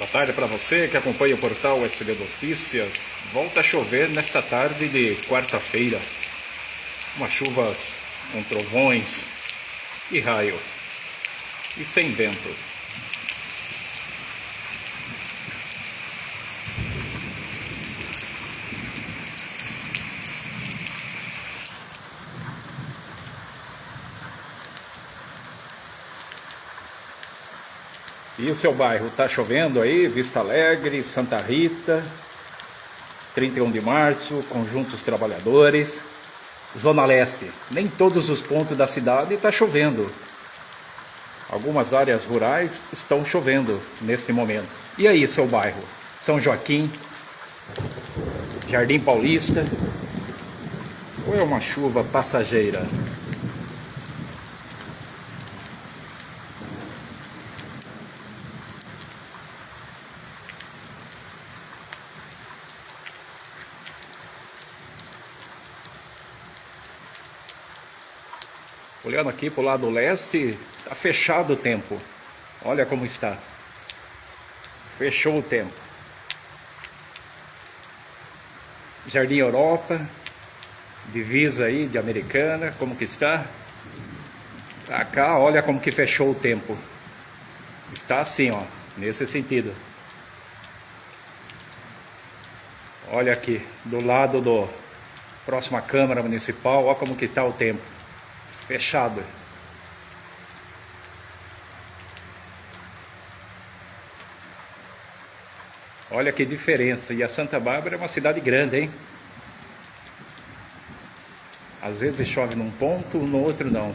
Boa tarde para você que acompanha o portal SB Notícias. Volta a chover nesta tarde de quarta-feira. Umas chuvas com trovões e raio. E sem vento. E o seu bairro? Está chovendo aí? Vista Alegre, Santa Rita, 31 de março, Conjuntos Trabalhadores, Zona Leste. Nem todos os pontos da cidade está chovendo. Algumas áreas rurais estão chovendo neste momento. E aí, seu bairro? São Joaquim, Jardim Paulista, ou é uma chuva passageira? Olhando aqui para o lado leste, está fechado o tempo. Olha como está. Fechou o tempo. Jardim Europa, divisa aí de Americana, como que está? Pra cá, olha como que fechou o tempo. Está assim, ó, nesse sentido. Olha aqui, do lado do próxima Câmara Municipal, olha como que está o tempo fechada. Olha que diferença. E a Santa Bárbara é uma cidade grande, hein? Às vezes chove num ponto, no outro não.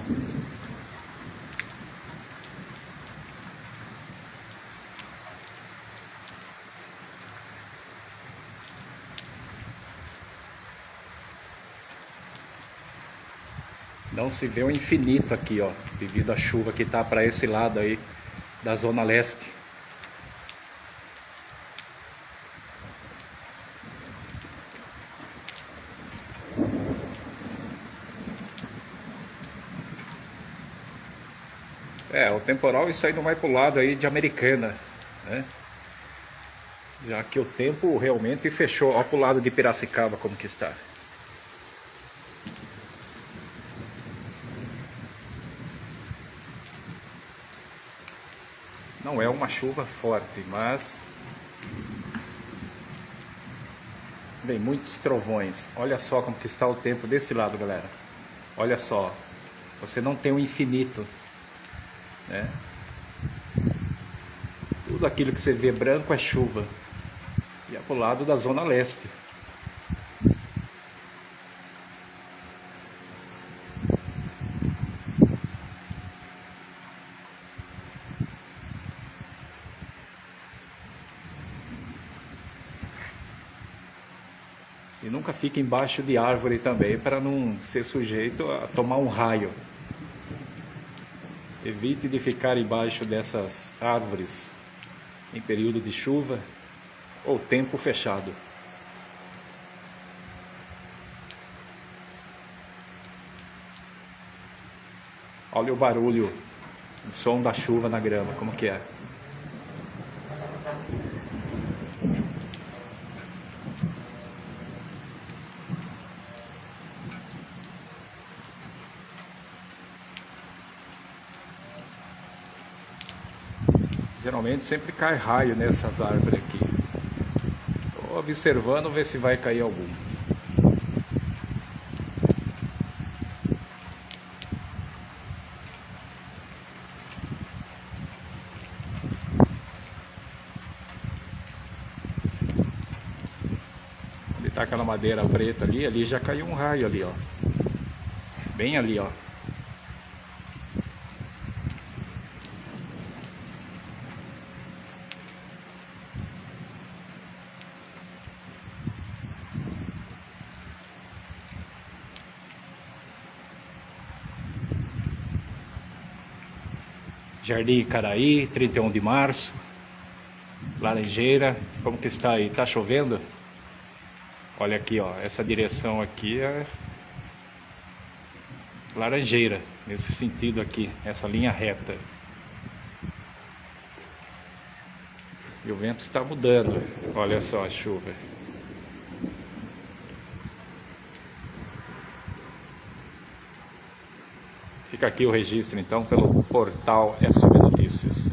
Não se vê o infinito aqui, ó, devido à chuva que tá para esse lado aí da zona leste. É, o temporal está indo mais para o lado aí de Americana, né? Já que o tempo realmente fechou, ó para o lado de Piracicaba como que está. Não é uma chuva forte, mas vem muitos trovões. Olha só como que está o tempo desse lado, galera. Olha só, você não tem o um infinito, né? Tudo aquilo que você vê branco é chuva. E é pro lado da zona leste. E nunca fique embaixo de árvore também para não ser sujeito a tomar um raio. Evite de ficar embaixo dessas árvores em período de chuva ou tempo fechado. Olha o barulho, o som da chuva na grama, como que é. Geralmente sempre cai raio nessas árvores aqui. Estou observando ver se vai cair algum. Onde está aquela madeira preta ali, ali já caiu um raio ali, ó. Bem ali, ó. Jardim Caraí, 31 de março. Laranjeira, como que está aí? Tá chovendo? Olha aqui, ó, essa direção aqui é Laranjeira, nesse sentido aqui, essa linha reta. E o vento está mudando. Olha só a chuva. Fica aqui o registro então pelo portal SB Notícias.